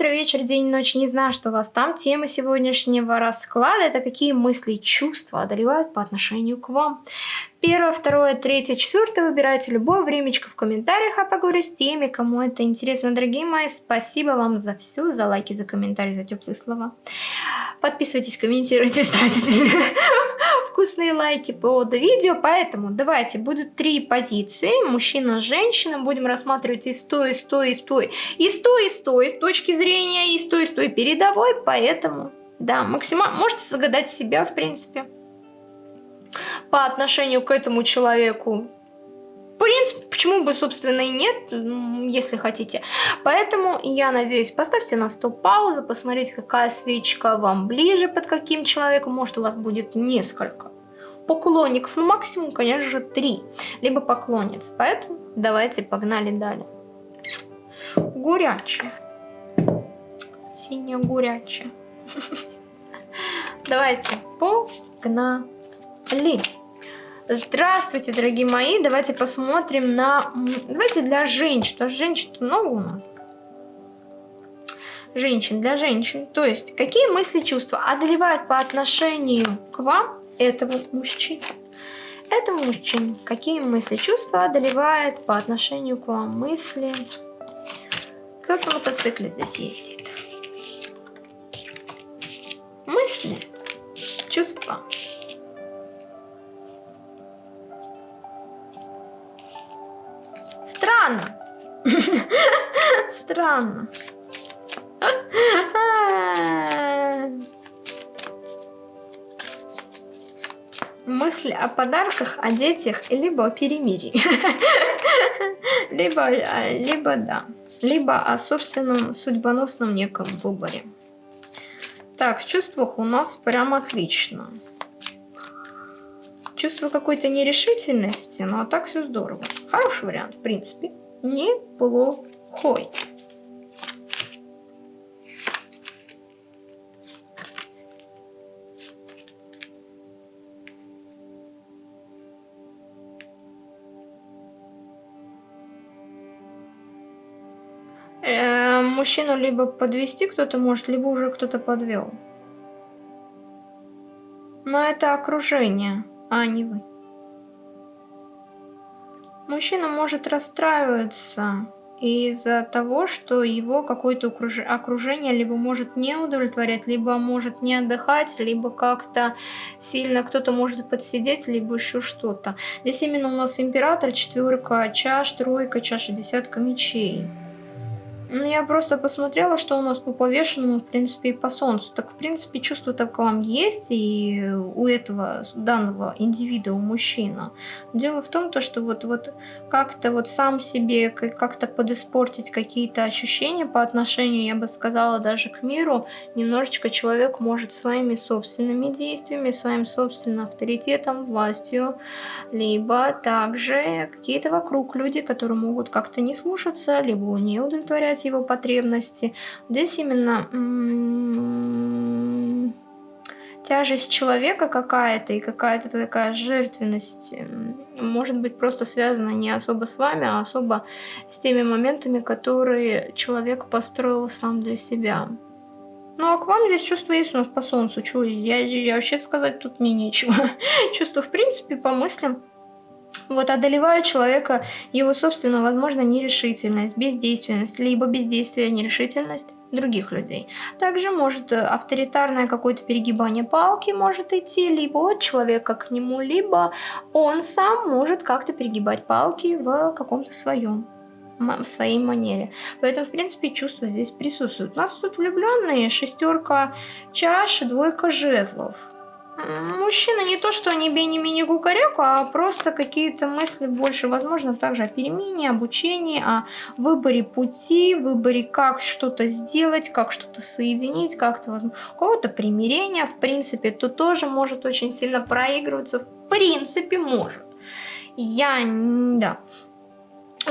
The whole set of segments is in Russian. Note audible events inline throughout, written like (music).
утро, вечер, день, ночь, не знаю, что у вас там. Тема сегодняшнего расклада – это какие мысли и чувства одолевают по отношению к вам. Первое, второе, третье, четвертое. Выбирайте любое времечко в комментариях, а поговорю с теми, кому это интересно. Дорогие мои, спасибо вам за все, за лайки, за комментарии, за теплые слова. Подписывайтесь, комментируйте, ставьте (laughs) вкусные лайки под видео. Поэтому давайте, будут три позиции. Мужчина, женщина. Будем рассматривать и с той, и с той, и с той. И с той, и с той, с точки зрения, и с той, и с той передовой. Поэтому, да, максимально можете загадать себя, в принципе по отношению к этому человеку. В принципе, почему бы, собственно, и нет, если хотите. Поэтому, я надеюсь, поставьте на стоп паузу, посмотрите, какая свечка вам ближе, под каким человеком. Может, у вас будет несколько поклонников, ну, максимум, конечно же, три, либо поклонниц. Поэтому давайте погнали далее. Горячая. Синяя горячая. (laughs) Давайте погнали. Ли. Здравствуйте, дорогие мои. Давайте посмотрим на... Давайте для женщин. Потому что женщин много у нас. Женщин, для женщин. То есть, какие мысли, чувства одолевают по отношению к вам этого мужчины? Этого мужчины. Какие мысли, чувства одолевает по отношению к вам мысли? Как на мотоцикле здесь ездит? Мысли, чувства. Странно. Мысли о подарках, о детях, либо о перемирии. (laughs) либо, либо да. Либо о собственном судьбоносном неком выборе. Так, в чувствах у нас прям отлично. Чувство какой-то нерешительности, ну а так все здорово. Хороший вариант, в принципе. Неплохой. Мужчину либо подвести кто-то может, либо уже кто-то подвел. Но это окружение а не вы. Мужчина может расстраиваться из-за того, что его какое-то окружение либо может не удовлетворять, либо может не отдыхать, либо как-то сильно кто-то может подсидеть, либо еще что-то. Здесь именно у нас император, четверка чаш, тройка, чаша, десятка мечей. Ну, я просто посмотрела, что у нас по повешенному, в принципе, и по солнцу. Так, в принципе, чувство так вам есть и у этого данного индивида, у мужчины. Дело в том, то, что вот, вот как-то вот сам себе как-то подиспортить какие-то ощущения по отношению, я бы сказала, даже к миру, немножечко человек может своими собственными действиями, своим собственным авторитетом, властью, либо также какие-то вокруг люди, которые могут как-то не слушаться, либо не удовлетворять удовлетворять его потребности. Здесь именно тяжесть человека какая-то и какая-то такая жертвенность может быть просто связана не особо с вами, а особо с теми моментами, которые человек построил сам для себя. Ну а к вам здесь чувство есть у нас по солнцу. Чего я, я вообще сказать тут мне нечего. (laughs) чувство в принципе по мыслям вот одолевают человека его собственно, возможно, нерешительность, бездейственность, либо бездействие, нерешительность других людей. Также может э, авторитарное какое-то перегибание палки может идти либо от человека к нему, либо он сам может как-то перегибать палки в каком-то своем в своей манере. Поэтому, в принципе, чувства здесь присутствуют. У нас тут влюбленные, шестерка чаш, двойка жезлов. Мужчина не то, что не бей, не мини кукареку, а просто какие-то мысли больше, возможно, также о перемене, обучении, о выборе пути, выборе, как что-то сделать, как что-то соединить, как-то, возможно, кого-то примирения, в принципе, то тоже может очень сильно проигрываться, в принципе, может. Я, да,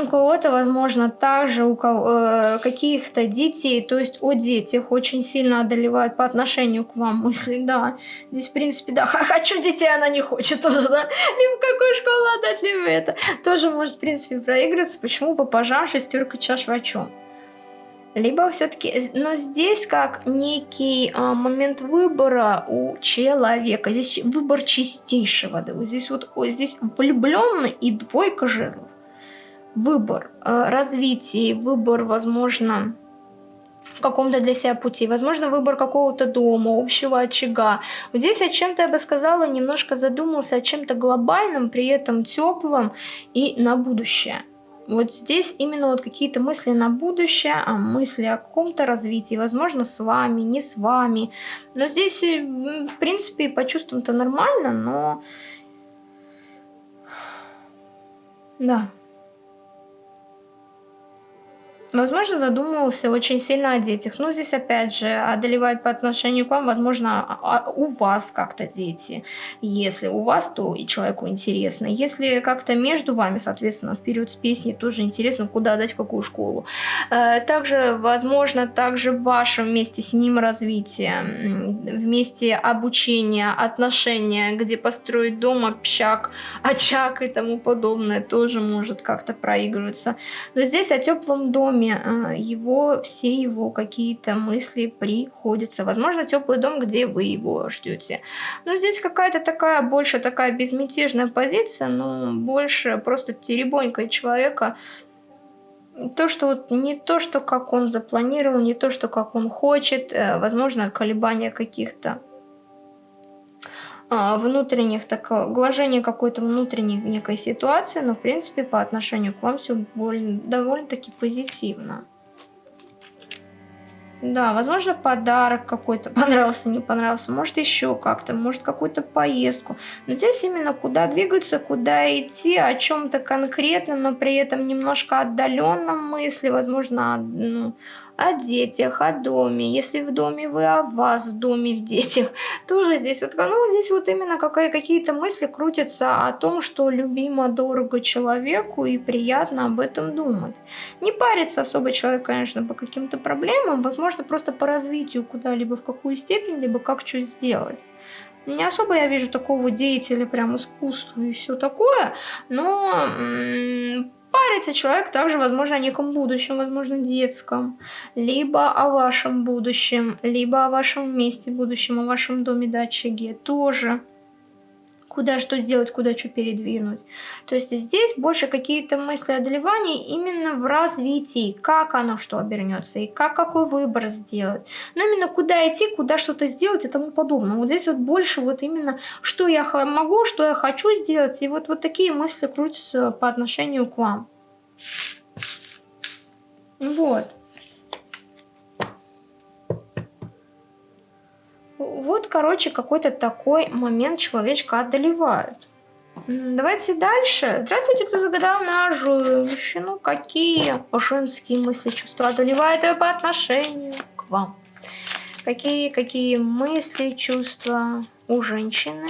у кого-то, возможно, также у э, каких-то детей, то есть о детях очень сильно одолевают по отношению к вам мысли, да. Здесь, в принципе, да, хочу детей, она не хочет тоже, да. Либо какую школу отдать, либо это. Тоже может, в принципе, проигрываться. Почему по пожар шестерка чаш в чем? Либо все-таки, но здесь как некий а, момент выбора у человека. Здесь выбор чистейшего. Да, здесь вот здесь влюбленный и двойка жезлов. Выбор а, развития, выбор, возможно, в каком-то для себя пути. Возможно, выбор какого-то дома, общего очага. Вот здесь о чем-то, я бы сказала, немножко задумался о чем-то глобальном, при этом теплом и на будущее. Вот здесь именно вот какие-то мысли на будущее, а мысли о каком-то развитии, возможно, с вами, не с вами. Но здесь, э, в принципе, по чувствам-то нормально, но... Да. Возможно, задумывался очень сильно о детях. Ну, здесь опять же, одолевать по отношению к вам, возможно, а, а, у вас как-то дети. Если у вас, то и человеку интересно. Если как-то между вами, соответственно, в период с песней тоже интересно, куда дать, какую школу. Э, также, возможно, также в вашем вместе с ним развитие, вместе обучение, отношения, где построить дом, общак, очаг и тому подобное, тоже может как-то проигрываться. Но здесь о теплом доме доме а, его, все его какие-то мысли приходятся. Возможно, теплый дом, где вы его ждете. Но здесь какая-то такая, больше такая безмятежная позиция, но больше просто теребонька человека, то, что вот не то, что как он запланировал, не то, что как он хочет, э, возможно, колебания каких-то внутренних, так, глажение какой-то внутренней некой ситуации, но в принципе по отношению к вам все довольно-таки позитивно. Да, возможно, подарок какой-то (laughs) понравился, не понравился, может еще как-то, может какую-то поездку. Но здесь именно куда двигаться, куда идти, о чем-то конкретном, но при этом немножко отдаленном мысли, возможно, ну, о детях, о доме. Если в доме вы, о вас в доме, в детях. (laughs) Тоже здесь вот, ну, здесь вот именно какие-то мысли крутятся о том, что любимо, дорого человеку и приятно об этом думать. Не париться особо человек, конечно, по каким-то проблемам, возможно, просто по развитию куда-либо, в какую степень, либо как что сделать. Не особо я вижу такого деятеля, прям искусства и все такое, но Парится человек также, возможно, о неком будущем, возможно, детском, либо о вашем будущем, либо о вашем месте будущем, о вашем доме да очаге тоже. Куда что сделать, куда что передвинуть. То есть здесь больше какие-то мысли одолевания именно в развитии, как оно что обернется и как какой выбор сделать. Но именно куда идти, куда что-то сделать и тому подобное. Вот здесь вот больше вот именно, что я могу, что я хочу сделать. И вот, вот такие мысли крутятся по отношению к вам. Вот. Вот, короче, какой-то такой момент человечка одолевает. Давайте дальше. Здравствуйте, кто загадал на женщину. Какие женские мысли, чувства одолевают ее по отношению к вам? Какие, какие мысли, чувства у женщины?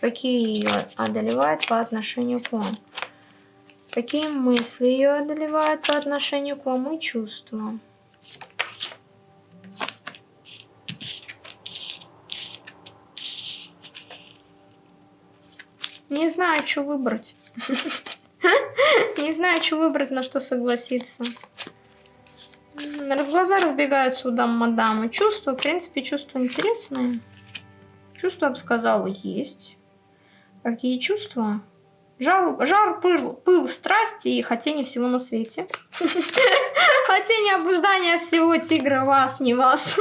Какие ее одолевают по отношению к вам? Какие мысли ее одолевают по отношению к вам и чувства? Не знаю, что выбрать. (laughs) Не знаю, что выбрать, на что согласиться. Глаза разбегаются у дам мадамы. Чувства, в принципе, чувства интересные. Чувства, я бы сказала, есть. Какие чувства? Жар, жар пыл, пыл страсти и хотение всего на свете. Хотение обуздания всего тигра вас, не вас.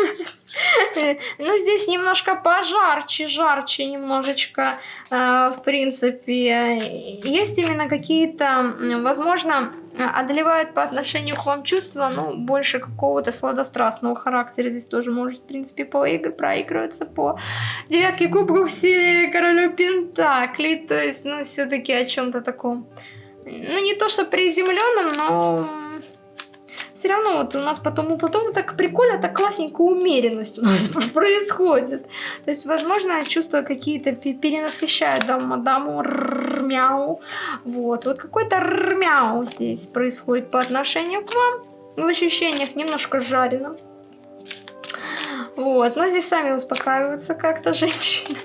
Ну, здесь немножко пожарче, жарче немножечко, э, в принципе. Есть именно какие-то, возможно, одолевают по отношению к вам чувства, ну, больше какого-то сладострастного характера. Здесь тоже может, в принципе, поигр проигрываться по девятке кубков в силе королю Пентаклей. То есть, ну, все-таки о чем-то таком, ну, не то что приземленном, но все равно вот у нас потом, потом так прикольно, так классненько умеренность у нас (laughs) происходит. То есть, возможно, чувства какие-то перенасыщают да, мадаму мяу. Вот, вот какой-то мяу здесь происходит по отношению к вам. В ощущениях немножко жарено. Вот, но здесь сами успокаиваются как-то женщины.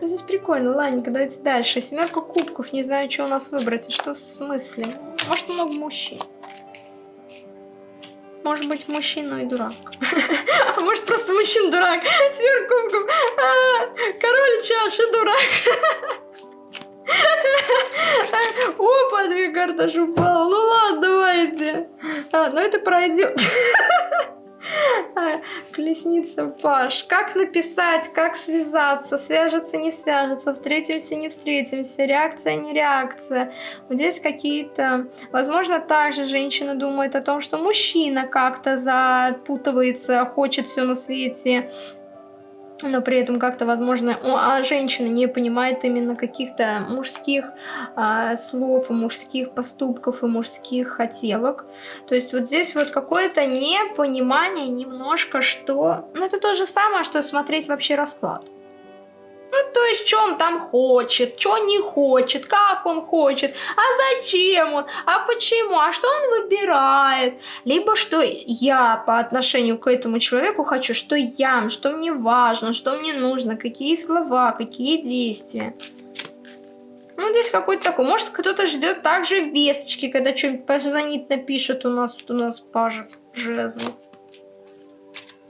Ну, здесь прикольно. Ладненько, давайте дальше. Семерка кубков. Не знаю, что у нас выбрать. Что в смысле? Может, много мужчин. Может быть, мужчина и дурак. (laughs) А может, просто мужчина дурак. Сверх кубков. А, король чаш и дурак. (laughs) Опа, две карты упала. Ну ладно, давайте. А, ну это пройдет. (laughs) (laughs) Колесница Паш. Как написать, как связаться, свяжется, не свяжется, встретимся, не встретимся, реакция, не реакция. Вот здесь какие-то... Возможно, также женщина думает о том, что мужчина как-то запутывается, хочет все на свете, но при этом как-то, возможно, а женщина не понимает именно каких-то мужских а, слов, мужских поступков и мужских хотелок. То есть вот здесь вот какое-то непонимание немножко, что... Ну, это то же самое, что смотреть вообще расклад. Ну, то есть, что он там хочет, что не хочет, как он хочет, а зачем он, а почему, а что он выбирает. Либо что я по отношению к этому человеку хочу, что я, что мне важно, что мне нужно, какие слова, какие действия. Ну, здесь какой-то такой. Может, кто-то ждет также весточки, когда что-нибудь позвонит, напишет у нас, у нас пажик жезлов.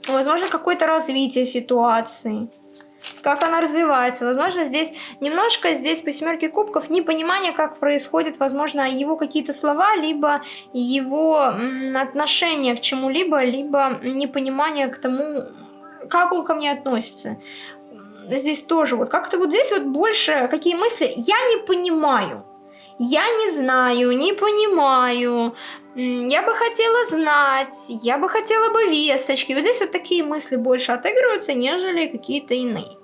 Возможно, какое-то развитие ситуации как она развивается. Возможно, здесь немножко, здесь по семерке кубков, непонимание, как происходит, возможно, его какие-то слова, либо его отношение к чему-либо, либо непонимание к тому, как он ко мне относится. Здесь тоже вот как-то вот здесь вот больше какие мысли, я не понимаю. Я не знаю, не понимаю, я бы хотела знать, я бы хотела бы весточки. Вот здесь вот такие мысли больше отыгрываются, нежели какие-то иные.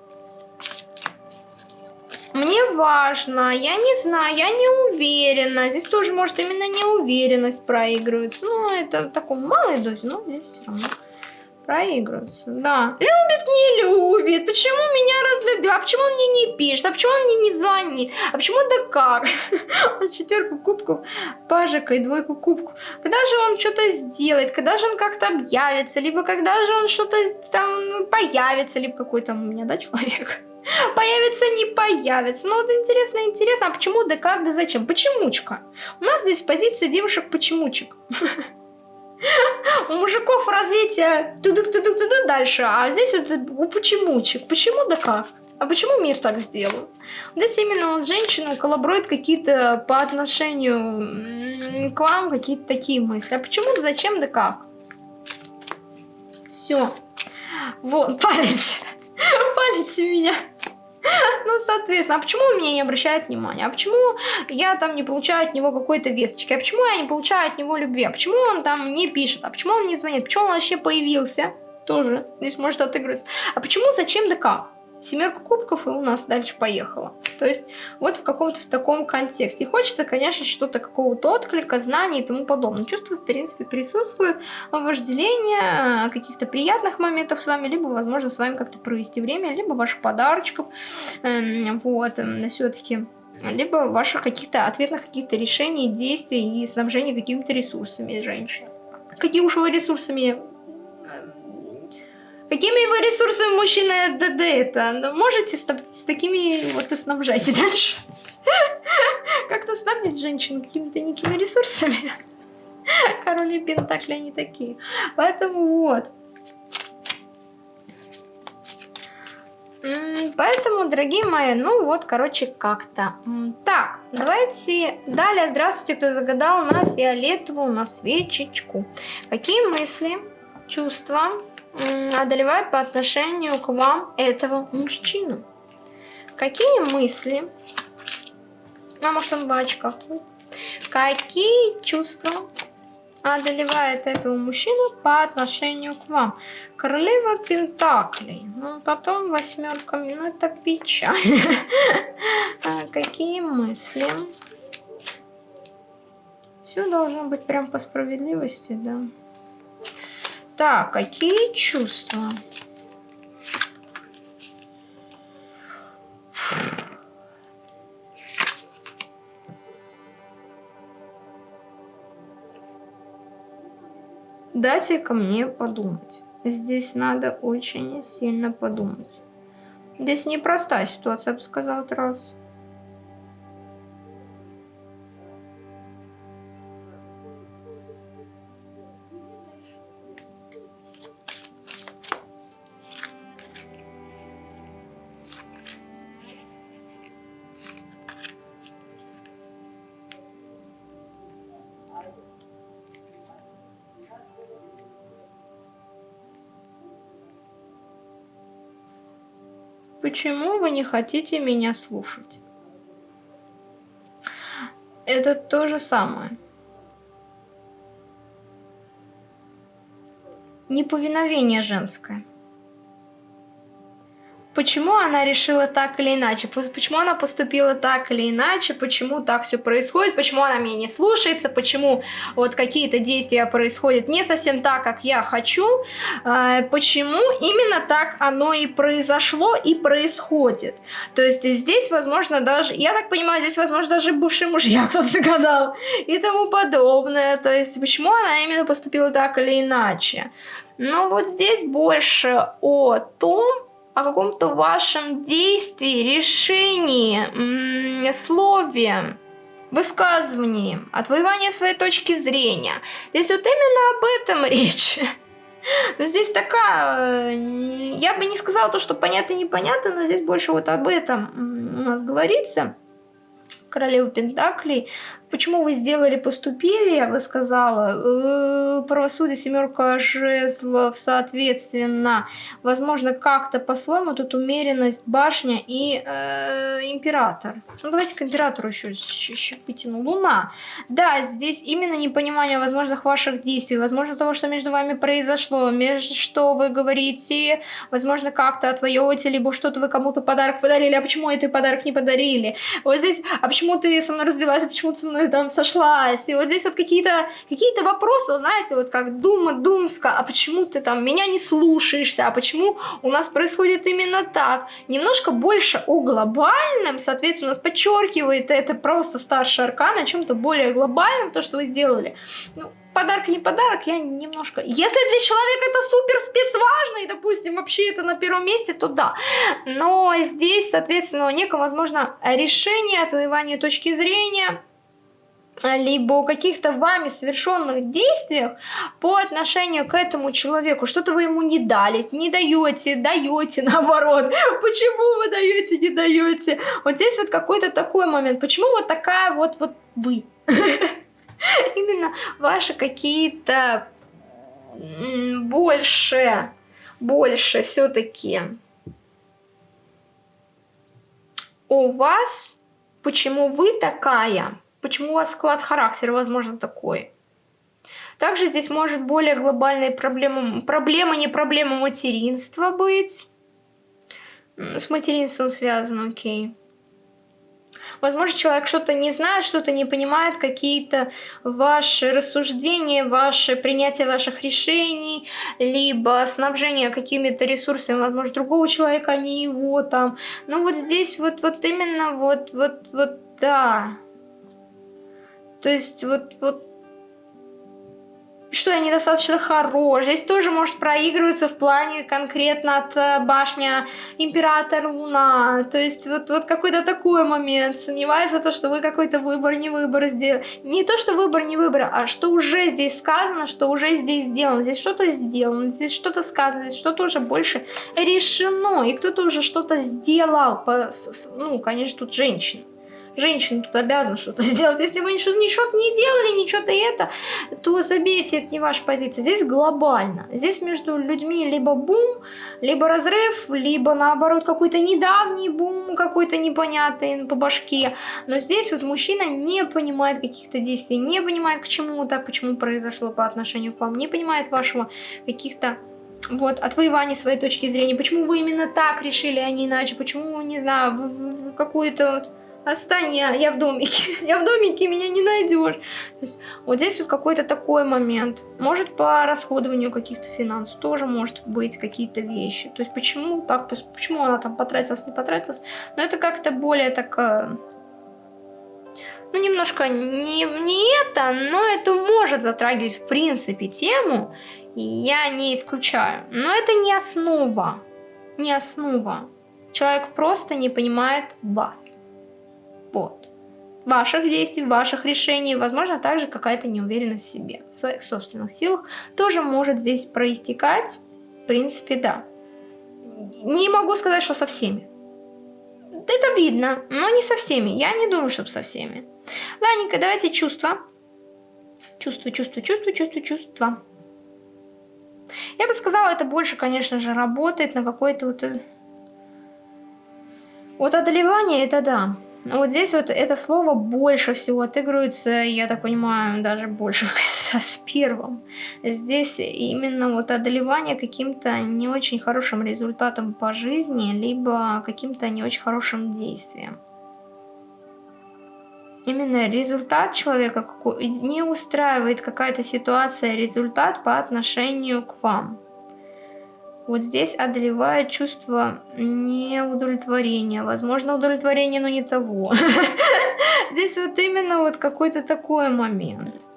Мне важно, я не знаю, я не уверена. Здесь тоже может именно неуверенность проигрывается. Ну, это в таком малой дозе, но здесь все равно проигрывается. Да. Любит, не любит. Почему меня разлюбил? А почему он мне не пишет? А почему он мне не звонит? А почему да как? (laughs) Четверку кубков, пажика и двойку кубков. Когда же он что-то сделает? Когда же он как-то объявится? Либо когда же он что-то там появится? Либо какой там у меня, да, человек? (laughs) Появится, не появится. Ну вот интересно, интересно, а почему, да как, да зачем? Почемучка. У нас здесь позиция девушек почемучек. (laughs) У мужиков развитие тудук-тудук-тудук дальше, а здесь вот у почемучек. Почему, да как? А почему мир так сделал? Здесь именно вот женщина коллаборует какие-то по отношению к вам, какие-то такие мысли. А почему, зачем, да как? Все. Вот, (laughs) палец. Палец меня. (laughs) Ну, соответственно, а почему он меня не обращает внимания? А почему я там не получаю от него какой-то весточки? А почему я не получаю от него любви? А почему он там не пишет? А почему он не звонит? Почему он вообще появился? Тоже здесь может отыгрываться. А почему, зачем, да как? Семерка кубков и у нас дальше поехала. То есть вот в каком-то в таком контексте. И хочется, конечно, что-то какого-то отклика, знаний и тому подобное. Чувства, в принципе, присутствуют. Вожделение, каких-то приятных моментов с вами, либо, возможно, с вами как-то провести время, либо ваших подарочков. Эм, вот, эм, все-таки либо ваших каких-то ответных каких-то решений, действий и снабжения какими-то ресурсами женщин. Какие уж вы ресурсами Какими вы ресурсами мужчина ДД это? Ну, можете с, такими вот и снабжайте (laughs) дальше. Как-то снабдить женщину какими-то некими ресурсами. (laughs) Короли Пентакли они такие. Поэтому вот. Поэтому, дорогие мои, ну вот, короче, как-то. Так, давайте далее. Здравствуйте, кто загадал на фиолетовую, на свечечку. Какие мысли, чувства, одолевает по отношению к вам этого мужчину? Какие мысли? А может он в очках? Какие чувства одолевает этого мужчину по отношению к вам? Королева Пентаклей. Ну, потом восьмерка. Ну, это печаль. (laughs) А какие мысли? Все должно быть прям по справедливости, да. Так, какие чувства? Дайте ко мне подумать. Здесь надо очень сильно подумать. Здесь непростая ситуация, я бы сказала, раз. Почему вы не хотите меня слушать? Это то же самое. Неповиновение женское почему она решила так или иначе, почему она поступила так или иначе, почему так все происходит, почему она меня не слушается, почему вот какие-то действия происходят не совсем так, как я хочу, э, почему именно так оно и произошло и происходит. То есть здесь, возможно, даже, я так понимаю, здесь, возможно, даже бывший мужья (laughs) кто-то загадал и тому подобное. То есть почему она именно поступила так или иначе. Но вот здесь больше о том, о каком-то вашем действии, решении, слове, высказывании, отвоевании своей точки зрения. Здесь вот именно об этом (laughs) речь. Но здесь такая, э, я бы не сказала то, что понятно непонятно, но здесь больше вот об этом у нас говорится. Королева Пентаклей почему вы сделали, поступили, я бы сказала, э, правосудие, семерка жезлов, соответственно, возможно, как-то по-своему, тут умеренность, башня и э, император. Ну, давайте к императору еще, еще вытяну. Луна. Да, здесь именно непонимание возможных ваших действий, возможно, того, что между вами произошло, между что вы говорите, возможно, как-то отвоете, либо что-то вы кому-то подарок подарили, а почему это подарок не подарили? Вот здесь, а почему ты со мной развелась, а почему ты со мной там сошлась. И вот здесь вот какие-то какие вопросы, знаете, вот как Дума Думска, а почему ты там меня не слушаешься, а почему у нас происходит именно так. Немножко больше о глобальном, соответственно, у нас подчеркивает это просто старший аркан о чем-то более глобальном, то, что вы сделали. Ну, подарок не подарок, я немножко... Если для человека это супер спецважно, и, допустим, вообще это на первом месте, то да. Но здесь, соответственно, у некого, возможно, решение, отвоевание точки зрения, либо о каких-то вами совершенных действиях по отношению к этому человеку. Что-то вы ему не дали, не даете, даете (laughs) наоборот. Почему вы даете, не даете? Вот здесь вот какой-то такой момент. Почему вот такая вот, вот вы? (laughs) Именно ваши какие-то больше, больше все-таки у вас, почему вы такая, почему у вас склад характера, возможно, такой. Также здесь может более глобальная проблема, проблема не проблема материнства быть. С материнством связано, окей. Возможно, человек что-то не знает, что-то не понимает, какие-то ваши рассуждения, ваше принятие ваших решений, либо снабжение какими-то ресурсами, возможно, другого человека, а не его там. Ну вот здесь вот, вот именно вот, вот, вот, да. То есть вот, вот что я недостаточно хорош. Здесь тоже может проигрываться в плане конкретно от э, башня Император Луна. То есть вот, вот какой-то такой момент. Сомневается то, что вы какой-то выбор, не выбор сделали. Не то, что выбор, не выбор, а что уже здесь сказано, что уже здесь сделано. Здесь что-то сделано, здесь что-то сказано, здесь что-то уже больше решено. И кто-то уже что-то сделал. По, ну, конечно, тут женщина женщина тут обязана что-то (laughs) сделать. Если вы ничего, ничего не делали, ничего-то это, то забейте, это не ваша позиция. Здесь глобально. Здесь между людьми либо бум, либо разрыв, либо наоборот какой-то недавний бум, какой-то непонятный по башке. Но здесь вот мужчина не понимает каких-то действий, не понимает к чему так, почему произошло по отношению к вам, не понимает вашего каких-то вот, отвоевания своей точки зрения, почему вы именно так решили, а не иначе, почему, не знаю, в, в, в какую-то вот Отстань, я, я в домике. (laughs) Я в домике, меня не найдешь. Вот здесь вот какой-то такой момент. Может, по расходованию каких-то финансов тоже может быть какие-то вещи. То есть, почему так, почему она там потратилась, не потратилась. Но это как-то более так... Ну, немножко не, не это, но это может затрагивать, в принципе, тему. Я не исключаю. Но это не основа. Не основа. Человек просто не понимает вас. Вот. Ваших действий, ваших решений, возможно, также какая-то неуверенность в себе, в своих собственных силах тоже может здесь проистекать. В принципе, да. Не могу сказать, что со всеми. Это видно, но не со всеми. Я не думаю, чтобы со всеми. Ладненько, давайте чувства. Чувство, чувство, чувство, чувство, чувство. Я бы сказала, это больше, конечно же, работает на какой-то вот... Э, Вот одолевание это да. Вот здесь вот это слово больше всего отыгрывается, я так понимаю, даже больше (laughs) с первым. Здесь именно вот одолевание каким-то не очень хорошим результатом по жизни, либо каким-то не очень хорошим действием. Именно результат человека не устраивает какая-то ситуация, результат по отношению к вам. Вот здесь одолевает чувство неудовлетворения. Возможно, удовлетворение, но не того. (laughs) Здесь вот именно вот какой-то такой момент.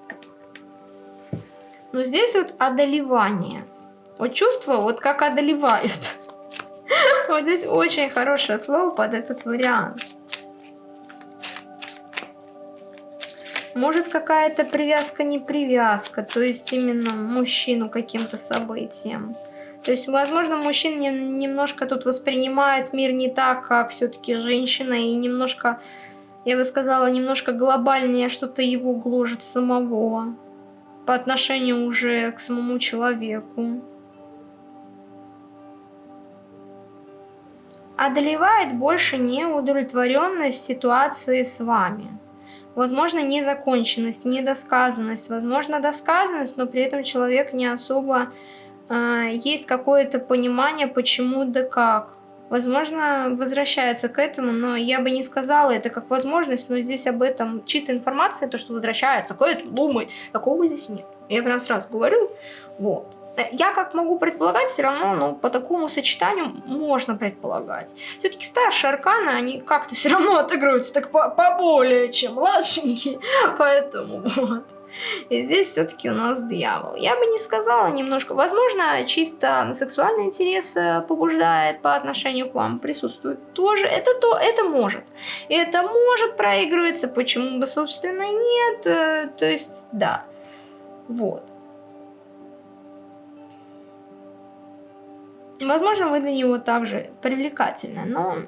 Но здесь вот одолевание. Вот чувство вот как одолевают. (laughs) Вот здесь очень хорошее слово под этот вариант. Может какая-то привязка, не привязка, то есть именно мужчину каким-то событием. То есть, возможно, мужчина немножко тут воспринимает мир не так, как все-таки женщина, и немножко, я бы сказала, немножко глобальнее что-то его гложет самого по отношению уже к самому человеку. Одолевает больше неудовлетворенность ситуации с вами. Возможно, незаконченность, недосказанность. Возможно, досказанность, но при этом человек не особо есть какое-то понимание, почему да как. Возможно, возвращается к этому, но я бы не сказала это как возможность, но здесь об этом чистая информация, то, что возвращается к этому, думает, такого здесь нет. Я прям сразу говорю, вот. Я как могу предполагать, все равно, ну, по такому сочетанию можно предполагать. Все-таки старшие арканы, они как-то все равно отыгрываются так поболее, чем младшенькие, (laughs) поэтому вот. И здесь все-таки у нас дьявол. Я бы не сказала немножко. Возможно, чисто сексуальный интерес э, побуждает по отношению к вам. Присутствует тоже. Это то, это может. Это может проигрываться. Почему бы, собственно, нет? Э, то есть, да. Вот. Возможно, вы для него также привлекательны, но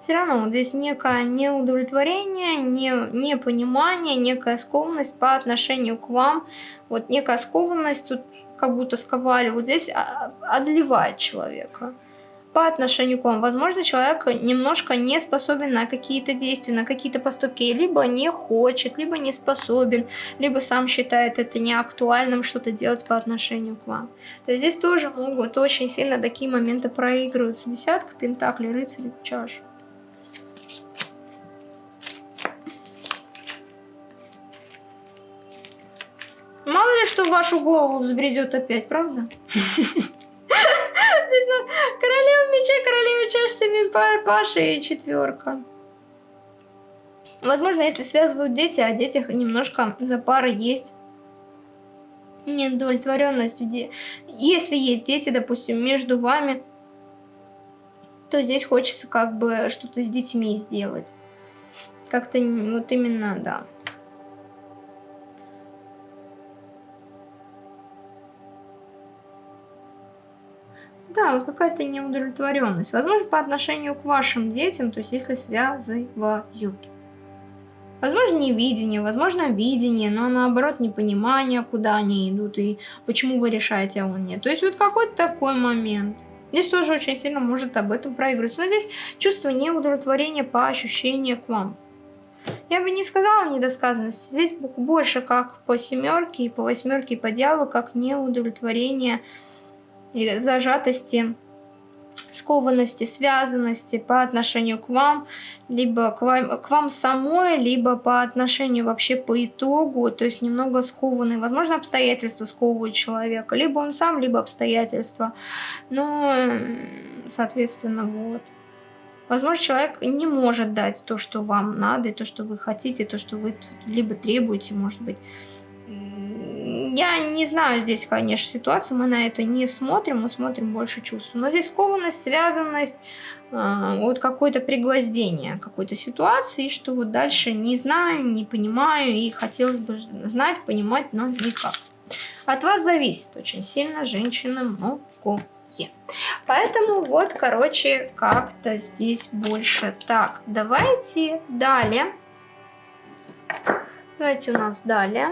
все равно вот здесь некое неудовлетворение, не, непонимание, некая скованность по отношению к вам. Вот некая скованность, тут как будто сковали, вот здесь а, одолевает человека по отношению к вам. Возможно, человек немножко не способен на какие-то действия, на какие-то поступки, либо не хочет, либо не способен, либо сам считает это неактуальным что-то делать по отношению к вам. То есть здесь тоже могут очень сильно такие моменты проигрываться. Десятка, пентакли, рыцарь, чаш. Мало ли что в вашу голову взбредет опять, правда? (laughs) (laughs) Паша и четверка. Возможно, если связывают дети, о детях немножко за пары есть неудовлетворенность. Если есть дети, допустим, между вами, то здесь хочется как бы что-то с детьми сделать. Как-то вот именно, да. Да, вот какая-то неудовлетворенность. Возможно, по отношению к вашим детям, то есть если связывают. Возможно, невидение, возможно, видение, но наоборот, непонимание, куда они идут и почему вы решаете, а он нет. То есть вот какой-то такой момент. Здесь тоже очень сильно может об этом проигрывать. Но здесь чувство неудовлетворения по ощущению к вам. Я бы не сказала недосказанность. Здесь больше как по семерке, и по восьмерке, и по дьяволу, как неудовлетворение или зажатости, скованности, связанности по отношению к вам, либо к вам, к вам самой, либо по отношению вообще по итогу, то есть немного скованный. Возможно, обстоятельства сковывают человека, либо он сам, либо обстоятельства. Но, соответственно, вот. Возможно, человек не может дать то, что вам надо, и то, что вы хотите, то, что вы либо требуете, может быть я не знаю здесь, конечно, ситуацию, мы на это не смотрим, мы смотрим больше чувств. Но здесь скованность, связанность, э, вот какое-то пригвоздение какой-то ситуации, что вот дальше не знаю, не понимаю, и хотелось бы знать, понимать, но никак. От вас зависит очень сильно женщина многое. Поэтому вот, короче, как-то здесь больше. Так, давайте далее. Давайте у нас далее.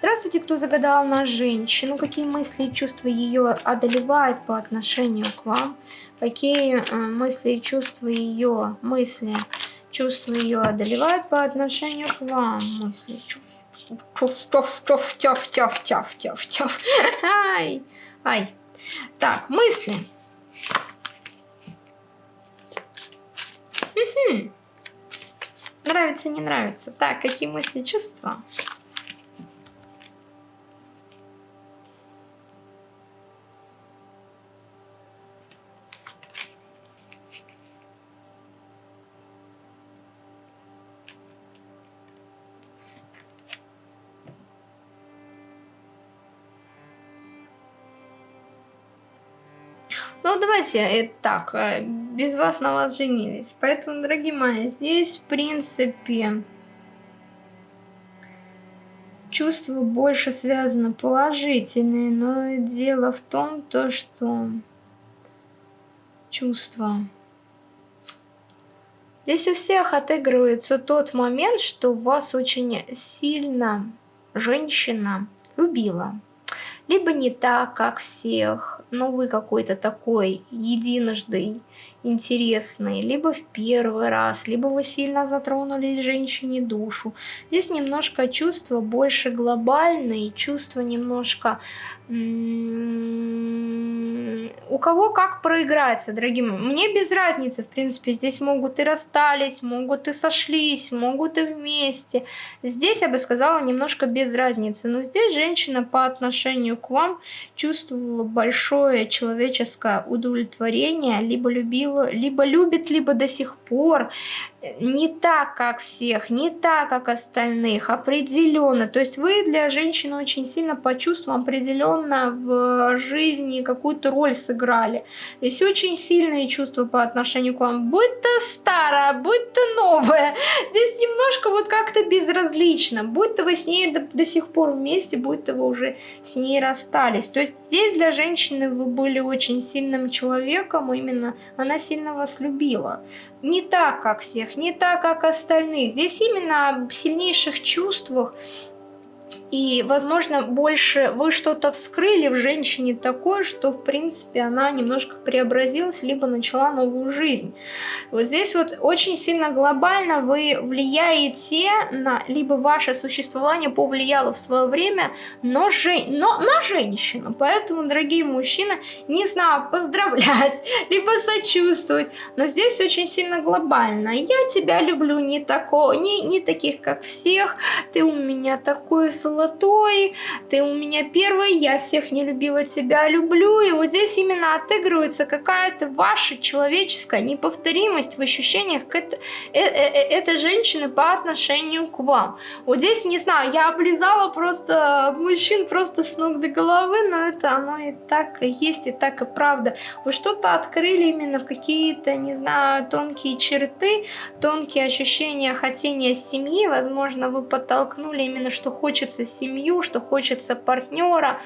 Здравствуйте, кто загадал на женщину. Какие мысли и чувства ее одолевают по отношению к вам? Какие э, мысли и чувства ее, мысли, чувства ее одолевают по отношению к вам? Мысли, чувства. Чуф, чуф, чуф, тяф, тяф, тяф, тяф, тяф. Ай, ай. Так, мысли. Угу. Нравится, не нравится. Так, какие мысли, чувства? Ну, давайте э, так, э, без вас на вас женились. Поэтому, дорогие мои, здесь, в принципе, чувства больше связаны положительные, но дело в том, то, что чувства... Здесь у всех отыгрывается тот момент, что вас очень сильно женщина любила. Либо не так, как всех, но вы какой-то такой единожды интересный, либо в первый раз, либо вы сильно затронули женщине душу. Здесь немножко чувства больше глобальные, чувства немножко у кого как проиграется, дорогие мои. Мне без разницы, в принципе, здесь могут и расстались, могут и сошлись, могут и вместе. Здесь, я бы сказала, немножко без разницы. Но здесь женщина по отношению к вам чувствовала большое человеческое удовлетворение, либо любила, либо любит, либо до сих пор не так, как всех, не так, как остальных, определенно. То есть вы для женщины очень сильно по чувствам определенно в жизни какую-то роль сыграли. То есть очень сильные чувства по отношению к вам. Будь то старая, будь то новая. Здесь немножко вот как-то безразлично. Будь то вы с ней до, до сих пор вместе, будь то вы уже с ней расстались. То есть здесь для женщины вы были очень сильным человеком, именно она сильно вас любила не так, как всех, не так, как остальных. Здесь именно об сильнейших чувствах и, возможно, больше вы что-то вскрыли в женщине такое, что, в принципе, она немножко преобразилась, либо начала новую жизнь. Вот здесь вот очень сильно глобально вы влияете на, либо ваше существование повлияло в свое время, но, же, но на женщину. Поэтому, дорогие мужчины, не знаю, поздравлять, (laughs) либо сочувствовать, но здесь очень сильно глобально. Я тебя люблю не такого, не, не таких, как всех, ты у меня такой золотой, золотой, ты у меня первый, я всех не любила, тебя люблю. И вот здесь именно отыгрывается какая-то ваша человеческая неповторимость в ощущениях к это, э, э, э, этой женщины по отношению к вам. Вот здесь, не знаю, я облизала просто мужчин просто с ног до головы, но это оно и так и есть, и так и правда. Вы что-то открыли именно в какие-то, не знаю, тонкие черты, тонкие ощущения хотения семьи, возможно, вы подтолкнули именно, что хочется семью, что хочется партнера.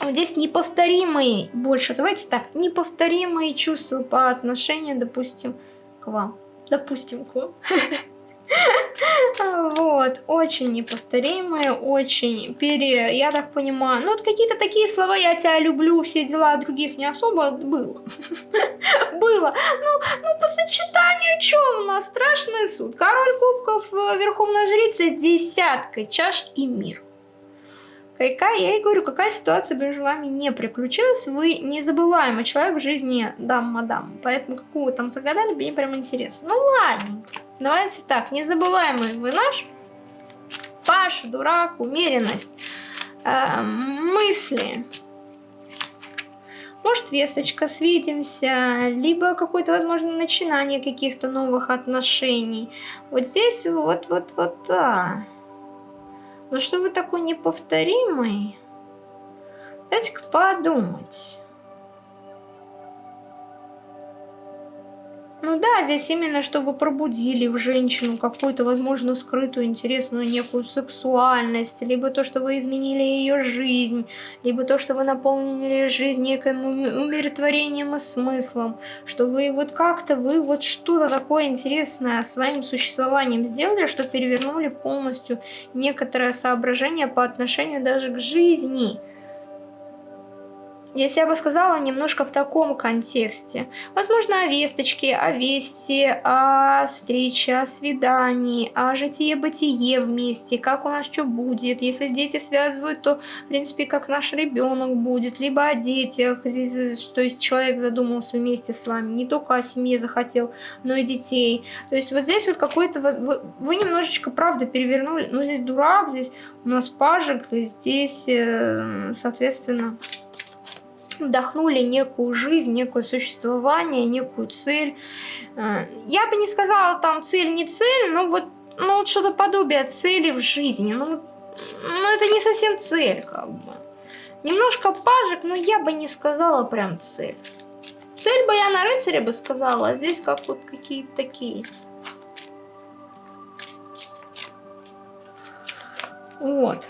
Здесь неповторимые больше, давайте так, неповторимые чувства по отношению, допустим, к вам. Допустим, к вам. (laughs) (laughs) Вот, очень неповторимые, очень пере... Я так понимаю, ну вот какие-то такие слова, я тебя люблю, все дела, других не особо было. (laughs) Было. Ну, ну, по сочетанию, что у нас? Страшный суд. Король кубков, э, верховная жрица, десятка, чаш и мир. Какая, я и говорю, какая ситуация между вами не приключилась, вы незабываемый человек в жизни дам-мадам. Поэтому какую там загадали, мне прям интересно. Ну ладно. Давайте так, незабываемый вы наш. Паша, дурак, умеренность, э, мысли. Может, весточка, свидимся, либо какое-то, возможно, начинание каких-то новых отношений. Вот здесь вот, вот, вот, да. Но что вы такой неповторимый? Дайте-ка подумать. Ну да, здесь именно, чтобы пробудили в женщину какую-то, возможно, скрытую, интересную некую сексуальность, либо то, что вы изменили ее жизнь, либо то, что вы наполнили жизнь неким умиротворением и смыслом, что вы вот как-то, вы вот что-то такое интересное своим существованием сделали, что перевернули полностью некоторое соображение по отношению даже к жизни – если я бы сказала немножко в таком контексте. Возможно, о весточке, о вести, о встрече, о свидании, о житие-бытие вместе, как у нас что будет. Если дети связывают, то, в принципе, как наш ребенок будет, либо о детях. Здесь, то есть человек задумался вместе с вами, не только о семье захотел, но и детей. То есть вот здесь вот какой-то... Вы, вы немножечко, правда, перевернули. Ну, здесь дурак, здесь у нас пажик, здесь, э, соответственно вдохнули некую жизнь, некое существование, некую цель. Э, я бы не сказала там цель, не цель, но вот, ну, вот что-то подобие цели в жизни. Ну, ну, это не совсем цель, как бы. Немножко пажик, но я бы не сказала прям цель. Цель бы я на рыцаре бы сказала, а здесь как вот какие-то такие. Вот.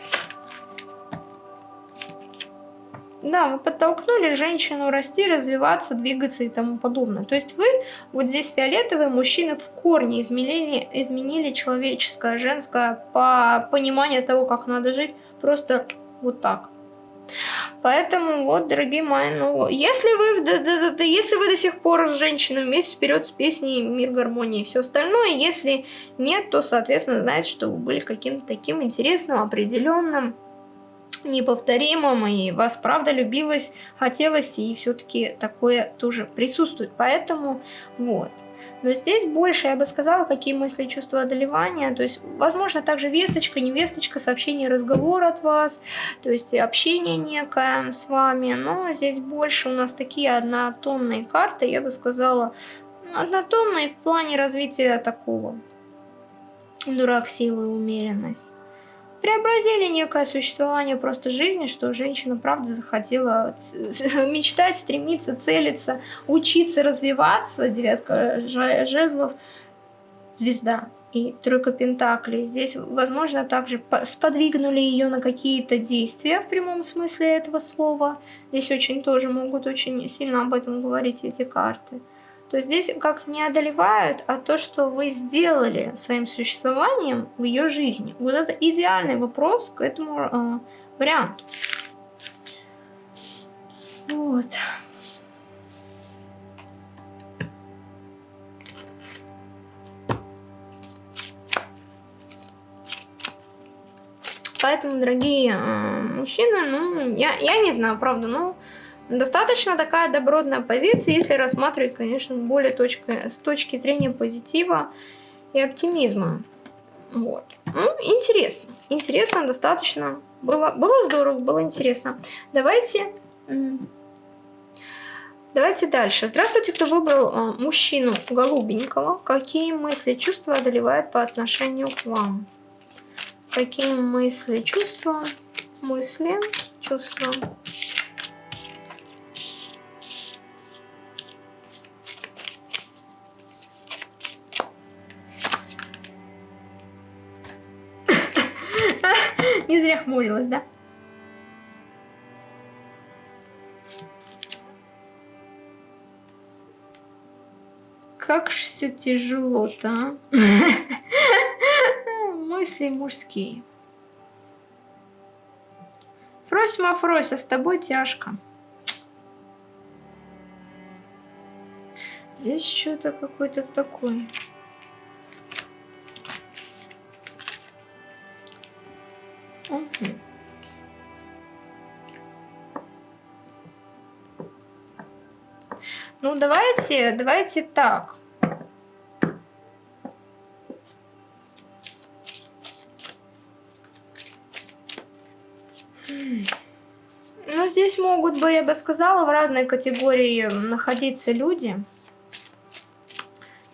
Да, вы подтолкнули женщину расти, развиваться, двигаться и тому подобное. То есть вы, вот здесь фиолетовые мужчины в корне изменили, изменили человеческое, женское по пониманию того, как надо жить, просто вот так. Поэтому вот, дорогие мои, ну, если вы, да, да, да, если вы до сих пор с женщиной вместе вперед с песней «Мир гармонии» и все остальное, если нет, то, соответственно, знаете, что вы были каким-то таким интересным, определенным, неповторимым, и вас правда любилось, хотелось, и все-таки такое тоже присутствует. Поэтому вот. Но здесь больше, я бы сказала, какие мысли, чувства одолевания. То есть, возможно, также весточка, не весточка, сообщение, разговор от вас. То есть, общение некое с вами. Но здесь больше у нас такие однотонные карты, я бы сказала, однотонные в плане развития такого. Дурак, силы, умеренность преобразили некое существование просто жизни, что женщина правда захотела (laughs) мечтать, стремиться, целиться, учиться, развиваться. Девятка жезлов, звезда и тройка пентаклей. Здесь, возможно, также сподвигнули ее на какие-то действия в прямом смысле этого слова. Здесь очень тоже могут очень сильно об этом говорить эти карты то здесь как не одолевают, а то, что вы сделали своим существованием в ее жизни. Вот это идеальный вопрос к этому э, варианту. Вот. Поэтому, дорогие э, мужчины, ну, я, я не знаю, правда, ну, Достаточно такая добротная позиция, если рассматривать, конечно, более точка, с точки зрения позитива и оптимизма. Вот. Ну, интересно. Интересно достаточно. Было, было здорово, было интересно. Давайте... Давайте дальше. Здравствуйте, кто выбрал а, мужчину голубенького. Какие мысли, чувства одолевают по отношению к вам? Какие мысли, чувства, мысли, чувства Не зря хмурилась, да? Как ж все тяжело-то, а? (laughs) Мысли мужские. Фросима Фрося, с тобой тяжко. Здесь что-то какой-то такой. Ну, давайте, давайте так. Ну, здесь могут бы, я бы сказала, в разной категории находиться люди.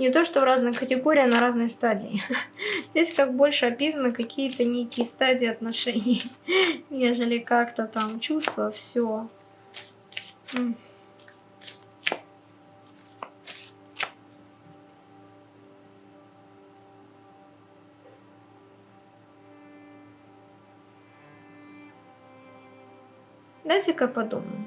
Не то, что в разной категории, а на разной стадии. (laughs) Здесь как больше описаны какие-то некие стадии отношений, (laughs) нежели как-то там чувства, все. Дайте-ка подумаю.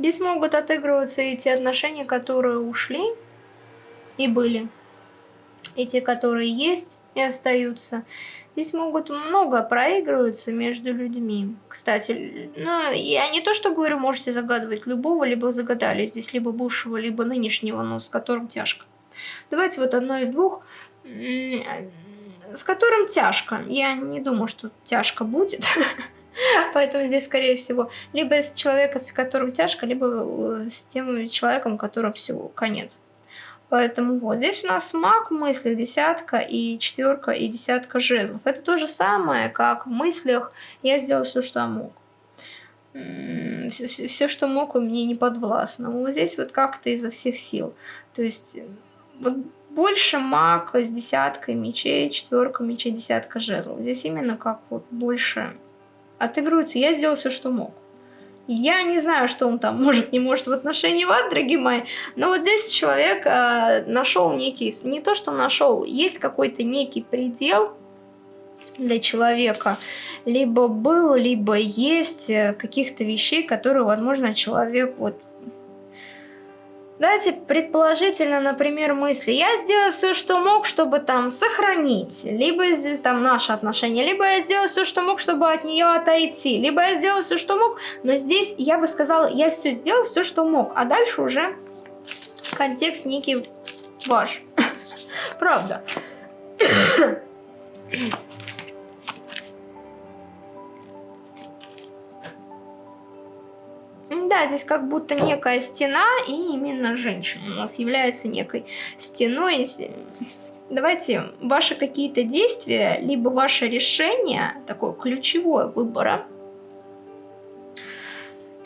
Здесь могут отыгрываться и те отношения, которые ушли и были, и те, которые есть и остаются. Здесь могут много проигрываться между людьми. Кстати, ну, я не то, что говорю, можете загадывать любого, либо загадали здесь, либо бывшего, либо нынешнего, но с которым тяжко. Давайте вот одно из двух, с которым тяжко. Я не думаю, что тяжко будет. (laughs) Поэтому здесь, скорее всего, либо с человека, с которым тяжко, либо э, с тем человеком, которому все, конец. Поэтому вот здесь у нас маг мысли, десятка и четверка и десятка жезлов. Это то же самое, как в мыслях я сделал все, что мог. Все, все, все, что мог, у меня не подвластно. Вот здесь вот как-то изо всех сил. То есть вот больше маг с десяткой мечей, четверка мечей, десятка жезлов. Здесь именно как вот больше отыгрывается. Я сделал все, что мог. Я не знаю, что он там (laughs) может, не может в отношении вас, дорогие мои, но вот здесь человек э, нашел некий, не то что нашел, есть какой-то некий предел для человека, либо был, либо есть э, каких-то вещей, которые, возможно, человек вот Давайте предположительно, например, мысли. Я сделал все, что мог, чтобы там сохранить, либо здесь там наши отношения, либо я сделал все, что мог, чтобы от нее отойти, либо я сделал все, что мог, но здесь я бы сказала, я все сделал, все, что мог, а дальше уже контекст некий ваш. Правда. Да, здесь как будто некая стена, и именно женщина у нас является некой стеной. Давайте ваши какие-то действия, либо ваше решение, такое ключевое выбора,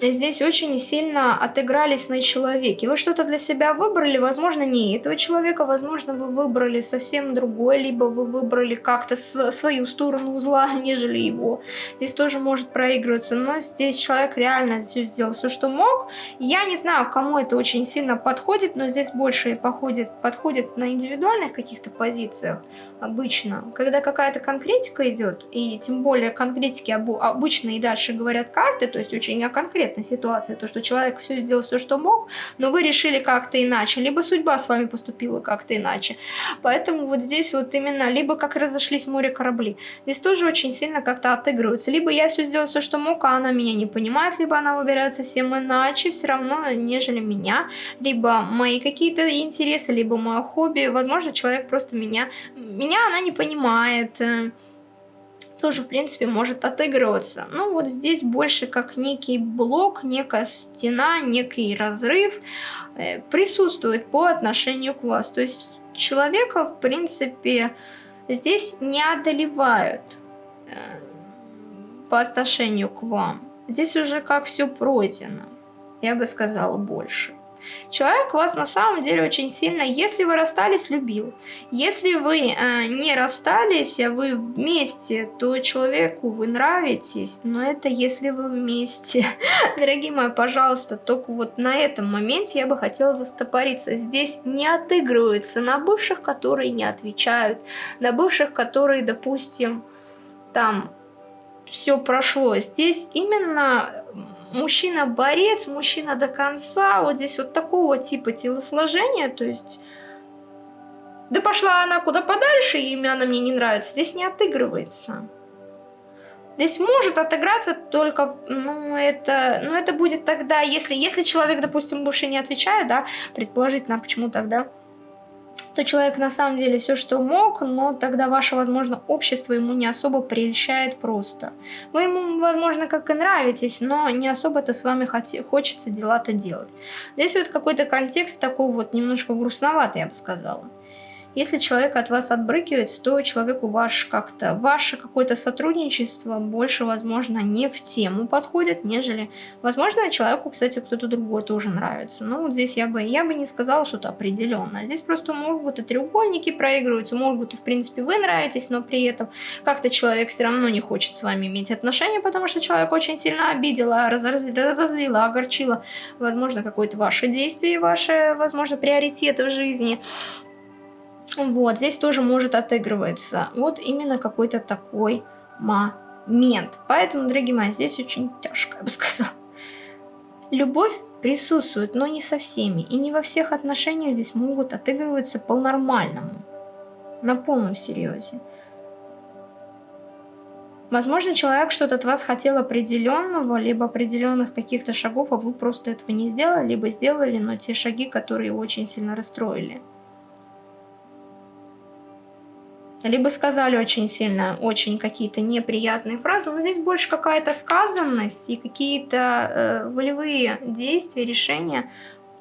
здесь очень сильно отыгрались на человеке. Вы что-то для себя выбрали, возможно, не этого человека, возможно, вы выбрали совсем другой, либо вы выбрали как-то свою сторону узла, (laughs) нежели его. Здесь тоже может проигрываться, но здесь человек реально все сделал все, что мог. Я не знаю, кому это очень сильно подходит, но здесь больше походит, подходит на индивидуальных каких-то позициях обычно. Когда какая-то конкретика идет, и тем более конкретики обычно и дальше говорят карты, то есть очень о конкретной ситуации, то, что человек все сделал, все, что мог, но вы решили как-то иначе, либо судьба с вами поступила как-то иначе. Поэтому вот здесь вот именно, либо как разошлись море корабли. Здесь тоже очень сильно как-то отыгрывается. Либо я все сделал, все, что мог, а она меня не понимает, либо она выбирает совсем иначе, все равно, нежели меня, либо мои какие-то интересы, либо мое хобби. Возможно, человек просто меня меня она не понимает. Э, тоже, в принципе, может отыгрываться. Ну, вот здесь больше как некий блок, некая стена, некий разрыв э, присутствует по отношению к вас. То есть человека, в принципе, здесь не одолевают э, по отношению к вам. Здесь уже как все пройдено. Я бы сказала больше. Человек вас на самом деле очень сильно, если вы расстались, любил. Если вы э, не расстались, а вы вместе, то человеку вы нравитесь, но это если вы вместе. (laughs) Дорогие мои, пожалуйста, только вот на этом моменте я бы хотела застопориться. Здесь не отыгрывается на бывших, которые не отвечают, на бывших, которые, допустим, там все прошло. Здесь именно мужчина-борец, мужчина до конца, вот здесь вот такого типа телосложения, то есть... Да пошла она куда подальше, и имя она мне не нравится. Здесь не отыгрывается. Здесь может отыграться только, ну это, ну это будет тогда, если, если человек, допустим, больше не отвечает, да, предположительно, почему тогда то человек на самом деле все, что мог, но тогда ваше, возможно, общество ему не особо прельщает просто. Вы ему, возможно, как и нравитесь, но не особо-то с вами хочется дела-то делать. Здесь вот какой-то контекст такой вот немножко грустноватый, я бы сказала. Если человек от вас отбрыкивается, то человеку ваш как-то, ваше какое-то сотрудничество больше, возможно, не в тему подходит, нежели, возможно, человеку, кстати, кто-то другой тоже нравится. Ну, вот здесь я бы, я бы не сказала что-то определенное. Здесь просто могут и треугольники проигрываются, могут в принципе, вы нравитесь, но при этом как-то человек все равно не хочет с вами иметь отношения, потому что человек очень сильно обидела, разозлила, огорчила, возможно, какое-то ваше действие, ваши, возможно, приоритеты в жизни. Вот, здесь тоже может отыгрываться. Вот именно какой-то такой момент. Поэтому, дорогие мои, здесь очень тяжко, я бы (laughs) сказала. Любовь присутствует, но не со всеми. И не во всех отношениях здесь могут отыгрываться по-нормальному. На полном серьезе. Возможно, человек что-то от вас хотел определенного, либо определенных каких-то шагов, а вы просто этого не сделали, либо сделали, но те шаги, которые очень сильно расстроили. Либо сказали очень сильно, очень какие-то неприятные фразы, но здесь больше какая-то сказанность и какие-то э, волевые действия, решения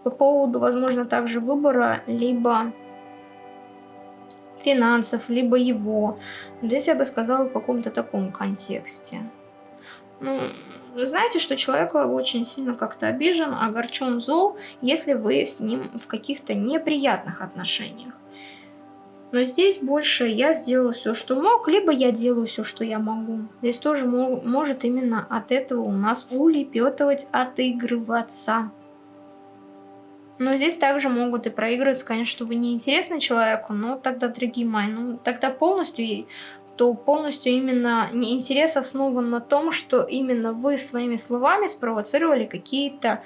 по поводу, возможно, также выбора, либо финансов, либо его. Здесь я бы сказала в каком-то таком контексте. Ну, знаете, что человек очень сильно как-то обижен, огорчен, зол, если вы с ним в каких-то неприятных отношениях. Но здесь больше я сделала все, что мог, либо я делаю все, что я могу. Здесь тоже может именно от этого у нас улепетывать, отыгрываться. Но здесь также могут и проигрываться, конечно, что вы неинтересны человеку, но тогда, дорогие мои, ну тогда полностью, то полностью именно не интерес основан на том, что именно вы своими словами спровоцировали какие-то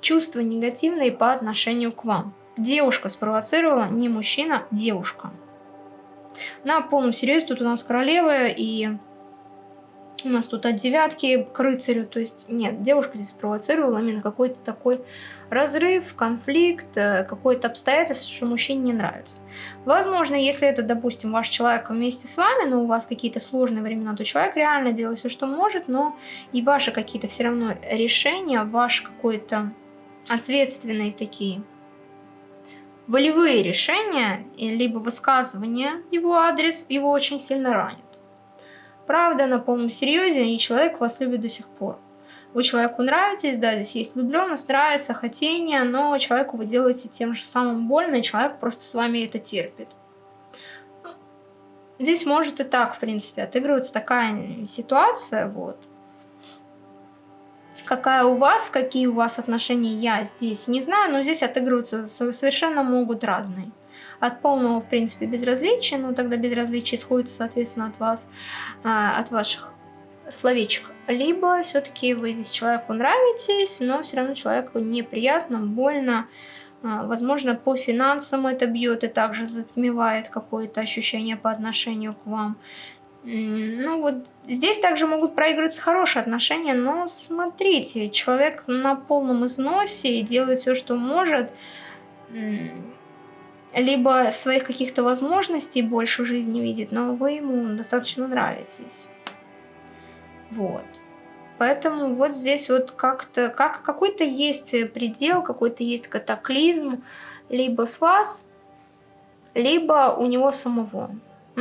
чувства негативные по отношению к вам. Девушка спровоцировала, не мужчина, девушка. На полном серьезе тут у нас королева и у нас тут от девятки к рыцарю. То есть нет, девушка здесь спровоцировала именно какой-то такой разрыв, конфликт, э, какое-то обстоятельство, что мужчине не нравится. Возможно, если это, допустим, ваш человек вместе с вами, но у вас какие-то сложные времена, то человек реально делает все, что может, но и ваши какие-то все равно решения, ваш какой-то ответственные такие волевые решения, либо высказывания его адрес его очень сильно ранит. Правда, на полном серьезе, и человек вас любит до сих пор. Вы человеку нравитесь, да, здесь есть влюбленность, нравится, хотение, но человеку вы делаете тем же самым больно, и человек просто с вами это терпит. Здесь может и так, в принципе, отыгрываться такая ситуация, вот какая у вас, какие у вас отношения, я здесь не знаю, но здесь отыгрываются совершенно могут разные. От полного, в принципе, безразличия, ну тогда безразличие исходит, соответственно, от вас, а, от ваших словечек. Либо все-таки вы здесь человеку нравитесь, но все равно человеку неприятно, больно, а, Возможно, по финансам это бьет и также затмевает какое-то ощущение по отношению к вам. Ну вот здесь также могут проигрываться хорошие отношения, но смотрите, человек на полном износе и делает все, что может, либо своих каких-то возможностей больше в жизни видит, но вы ему достаточно нравитесь. Вот. Поэтому вот здесь вот как-то, как какой-то есть предел, какой-то есть катаклизм, либо с вас, либо у него самого.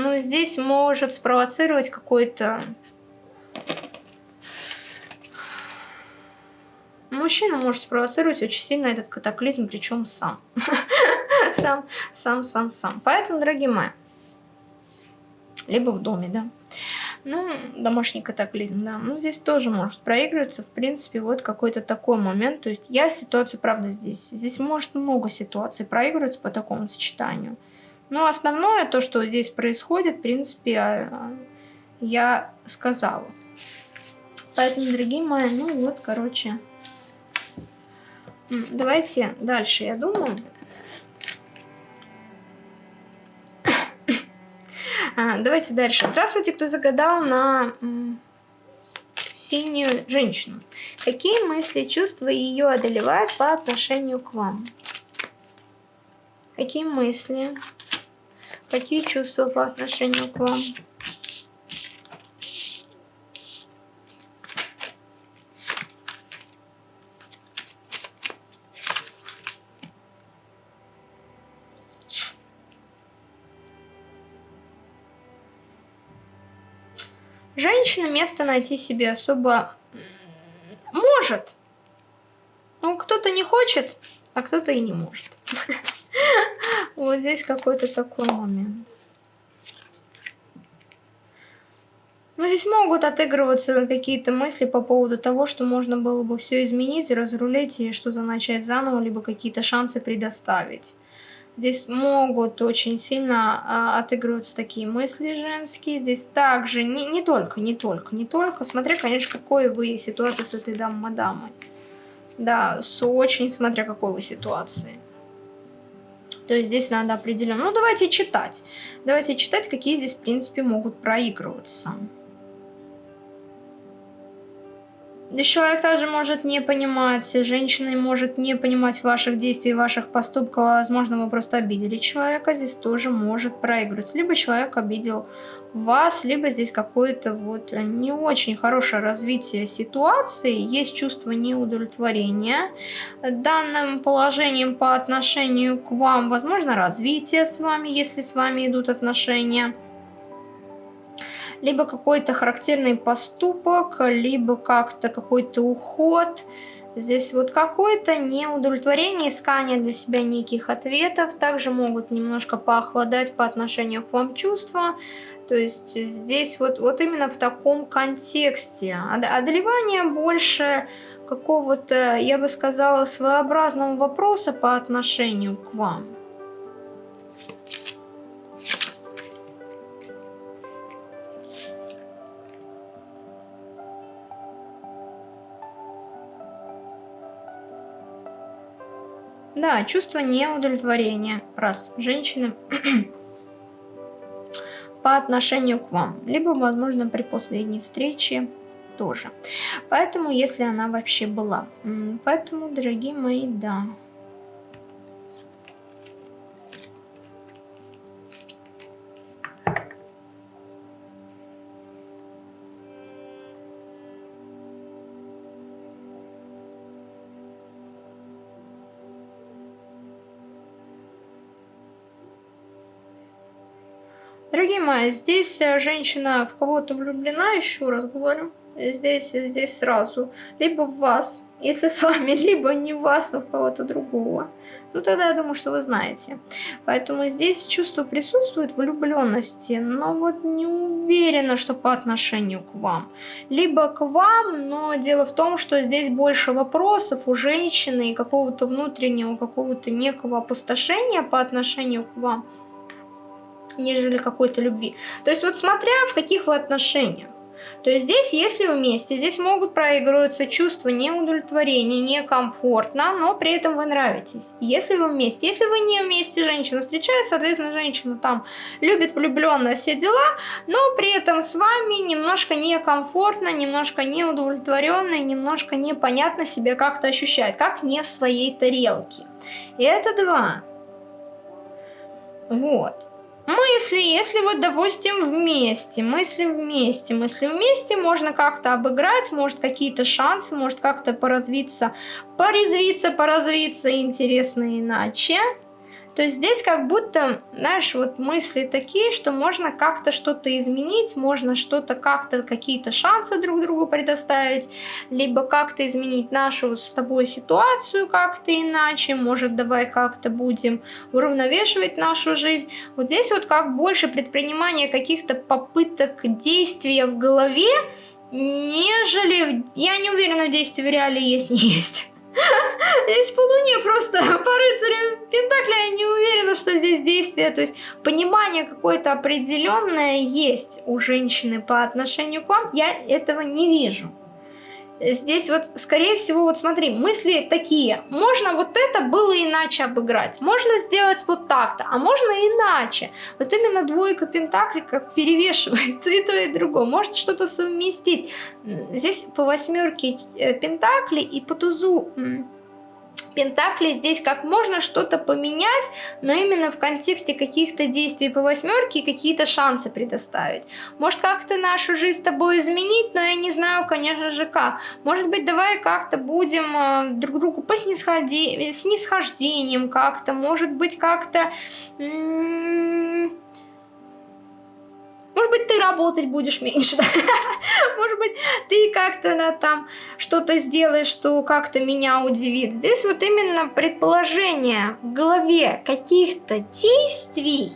Ну, здесь может спровоцировать какой-то... Мужчина может спровоцировать очень сильно этот катаклизм, причем сам. (laughs) сам, сам, сам, сам. Поэтому, дорогие мои, либо в доме, да. Ну, домашний катаклизм, да. Ну, здесь тоже может проигрываться, в принципе, вот какой-то такой момент. То есть я ситуацию, правда, здесь. Здесь может много ситуаций проигрываться по такому сочетанию. Но основное, то, что здесь происходит, в принципе, а, я сказала. Поэтому, дорогие мои, ну вот, короче, давайте дальше, я думаю. (coughs) А, давайте дальше. Здравствуйте, кто загадал на синюю женщину. Какие мысли, чувства ее одолевают по отношению к вам? Какие мысли, Какие чувства по отношению к вам? Женщина место найти себе особо может. Ну, кто-то не хочет, а кто-то и не может. (laughs) Вот здесь какой-то такой момент. Ну, здесь могут отыгрываться какие-то мысли по поводу того, что можно было бы все изменить, разрулить и что-то начать заново, либо какие-то шансы предоставить. Здесь могут очень сильно а, отыгрываться такие мысли женские. Здесь также, не, не только, не только, не только. Смотря, конечно, какой вы ситуации с этой дамой-мадамой. Да, с очень смотря какой вы ситуации. То есть здесь надо определенно... Ну, давайте читать. Давайте читать, какие здесь, в принципе, могут проигрываться. Человек также может не понимать, женщина может не понимать ваших действий, ваших поступков. Возможно, вы просто обидели человека, здесь тоже может проигрывать. Либо человек обидел вас, либо здесь какое-то вот не очень хорошее развитие ситуации, есть чувство неудовлетворения данным положением по отношению к вам, возможно, развитие с вами, если с вами идут отношения либо какой-то характерный поступок, либо как-то какой-то уход. Здесь вот какое-то неудовлетворение, искание для себя неких ответов. Также могут немножко поохладать по отношению к вам чувства. То есть здесь вот, вот именно в таком контексте. Одолевание больше какого-то, я бы сказала, своеобразного вопроса по отношению к вам. Да, чувство неудовлетворения. Раз. Женщины (clears throat) по отношению к вам. Либо, возможно, при последней встрече тоже. Поэтому, если она вообще была. Поэтому, дорогие мои, да. Дорогие мои, здесь э, женщина в кого-то влюблена, еще раз говорю. Здесь, здесь сразу. Либо в вас, если с вами, (laughs) либо не в вас, но в кого-то другого. Ну, тогда я думаю, что вы знаете. Поэтому здесь чувство присутствует влюбленности, но вот не уверена, что по отношению к вам. Либо к вам, но дело в том, что здесь больше вопросов у женщины и какого-то внутреннего, какого-то некого опустошения по отношению к вам нежели какой-то любви. То есть вот смотря в каких вы отношениях. То есть здесь, если вместе, здесь могут проигрываться чувства неудовлетворения, некомфортно, но при этом вы нравитесь. Если вы вместе, если вы не вместе, женщина встречается, соответственно, женщина там любит влюбленно все дела, но при этом с вами немножко некомфортно, немножко неудовлетворенно, немножко непонятно себя как-то ощущает, как не в своей тарелке. Это два. Вот. Мысли, если вот, допустим, вместе, мысли вместе, мысли вместе, можно как-то обыграть, может какие-то шансы, может как-то поразвиться, порезвиться, поразвиться интересно иначе. То есть здесь как будто, знаешь, вот мысли такие, что можно как-то что-то изменить, можно что-то как-то, какие-то шансы друг другу предоставить, либо как-то изменить нашу с тобой ситуацию как-то иначе, может давай как-то будем уравновешивать нашу жизнь. Вот здесь вот как больше предпринимания каких-то попыток действия в голове, нежели... Я не уверена, в действии в реале есть, не есть. Здесь по луне просто (laughs) по рыцарям Пентакля я не уверена, что здесь действие. То есть понимание какое-то определенное есть у женщины по отношению к вам. Я этого не вижу здесь вот, скорее всего, вот смотри, мысли такие. Можно вот это было иначе обыграть. Можно сделать вот так-то, а можно иначе. Вот именно двойка пентаклей как перевешивает и то, и другое. Может что-то совместить. Здесь по восьмерке э, пентаклей и по тузу Пентакли здесь как можно что-то поменять, но именно в контексте каких-то действий по восьмерке какие-то шансы предоставить. Может как-то нашу жизнь с тобой изменить, но я не знаю, конечно же, как. Может быть, давай как-то будем э, друг другу по снисхожде... снисхождением как-то, может быть, как-то... Может быть, ты работать будешь меньше, (laughs) может быть, ты как-то там что-то сделаешь, что как-то меня удивит. Здесь вот именно предположение в голове каких-то действий,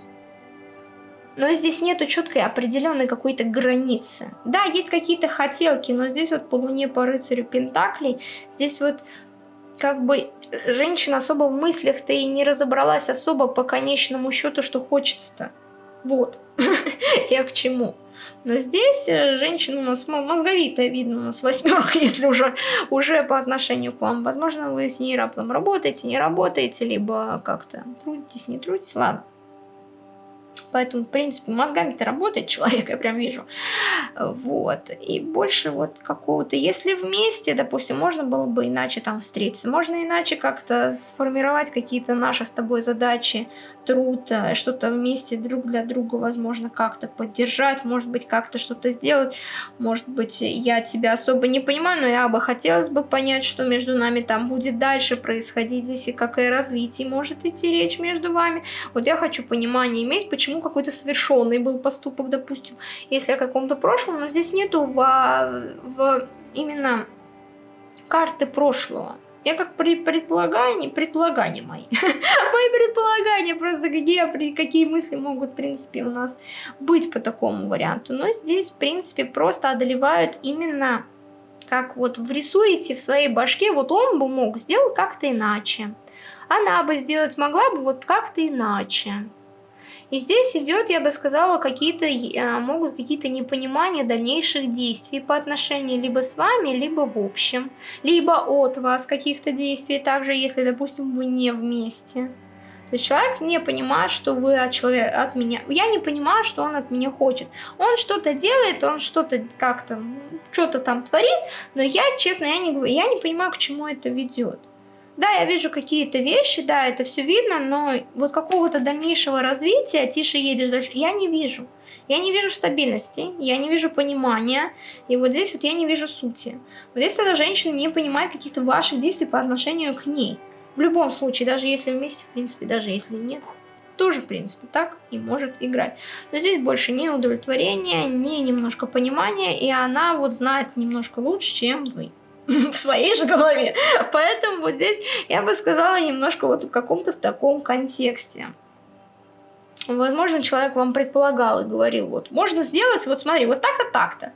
но здесь нету четкой определенной какой-то границы. Да, есть какие-то хотелки, но здесь вот по луне, по рыцарю Пентаклей, здесь вот как бы женщина особо в мыслях-то и не разобралась особо по конечному счету, что хочется-то. Вот, (laughs) я к чему. Но здесь э, женщина у нас мозговитая, видно, у нас восьмерка, (laughs) если уже, уже по отношению к вам. Возможно, вы с ней раптом работаете, не работаете, либо как-то трудитесь, не трудитесь. Ладно. Поэтому, в принципе, мозгами-то работает (laughs) человек, я прям вижу. Вот. И больше вот какого-то... Если вместе, допустим, можно было бы иначе там встретиться, можно иначе как-то сформировать какие-то наши с тобой задачи, труд, э, что-то вместе друг для друга, возможно, как-то поддержать, может быть, как-то что-то сделать. Может быть, я тебя особо не понимаю, но я бы хотелось бы понять, что между нами там будет дальше происходить, здесь и какое развитие может идти речь между вами. Вот я хочу понимание иметь, почему какой-то совершенный был поступок, допустим, если о каком-то прошлом, но здесь нету в, в именно карты прошлого. Я как при предполагание, предполагания мои. (laughs) мои предполагания просто какие, какие мысли могут, в принципе, у нас быть по такому варианту. Но здесь, в принципе, просто одолевают именно как вот врисуете в своей башке, вот он бы мог сделать как-то иначе. Она бы сделать могла бы вот как-то иначе. И здесь идет, я бы сказала, какие-то э, могут какие-то непонимания дальнейших действий по отношению либо с вами, либо в общем, либо от вас каких-то действий, также если, допустим, вы не вместе. То есть человек не понимает, что вы от человека, от меня. Я не понимаю, что он от меня хочет. Он что-то делает, он что-то как-то, что-то там творит, но я, честно, я не, я не понимаю, к чему это ведет. Да, я вижу какие-то вещи, да, это все видно, но вот какого-то дальнейшего развития, тише едешь дальше, я не вижу. Я не вижу стабильности, я не вижу понимания, и вот здесь вот я не вижу сути. Вот здесь тогда женщина не понимает каких-то ваших действий по отношению к ней. В любом случае, даже если вместе, в принципе, даже если нет, тоже, в принципе, так и может играть. Но здесь больше не удовлетворение, не немножко понимания, и она вот знает немножко лучше, чем вы. (laughs) в своей же голове. Поэтому вот здесь я бы сказала немножко вот в каком-то в таком контексте. Возможно, человек вам предполагал и говорил, вот, можно сделать, вот смотри, вот так-то, так-то.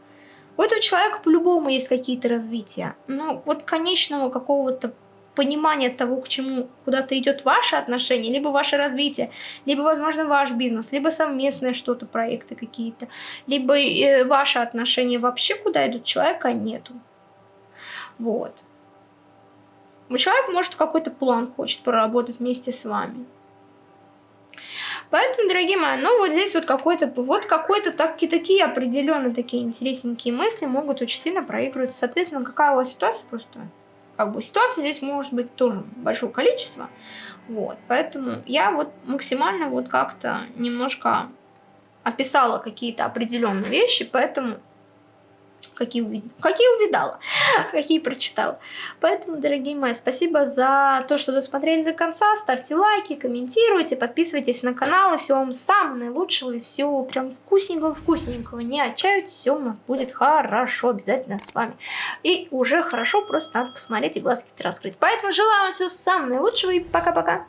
У этого человека по-любому есть какие-то развития. Но вот конечного какого-то понимания того, к чему куда-то идет ваше отношение, либо ваше развитие, либо, возможно, ваш бизнес, либо совместные что-то, проекты какие-то, либо э, ваши отношения вообще куда идут, человека нету. Вот. Человек, может, какой-то план хочет проработать вместе с вами. Поэтому, дорогие мои, ну вот здесь вот какой-то, вот какой-то так, такие определенные такие интересненькие мысли могут очень сильно проигрывать. Соответственно, какая у вас ситуация просто, как бы ситуация здесь может быть тоже большое количество. Вот, поэтому я вот максимально вот как-то немножко описала какие-то определенные вещи, поэтому какие, увид... какие увидала, (laughs) какие прочитала. Поэтому, дорогие мои, спасибо за то, что досмотрели до конца. Ставьте лайки, комментируйте, подписывайтесь на канал. И всего вам самого наилучшего и всего прям вкусненького-вкусненького. Не отчаивайтесь, все у нас будет хорошо, обязательно с вами. И уже хорошо, просто надо посмотреть и глазки раскрыть. Поэтому желаю вам всего самого наилучшего и пока-пока.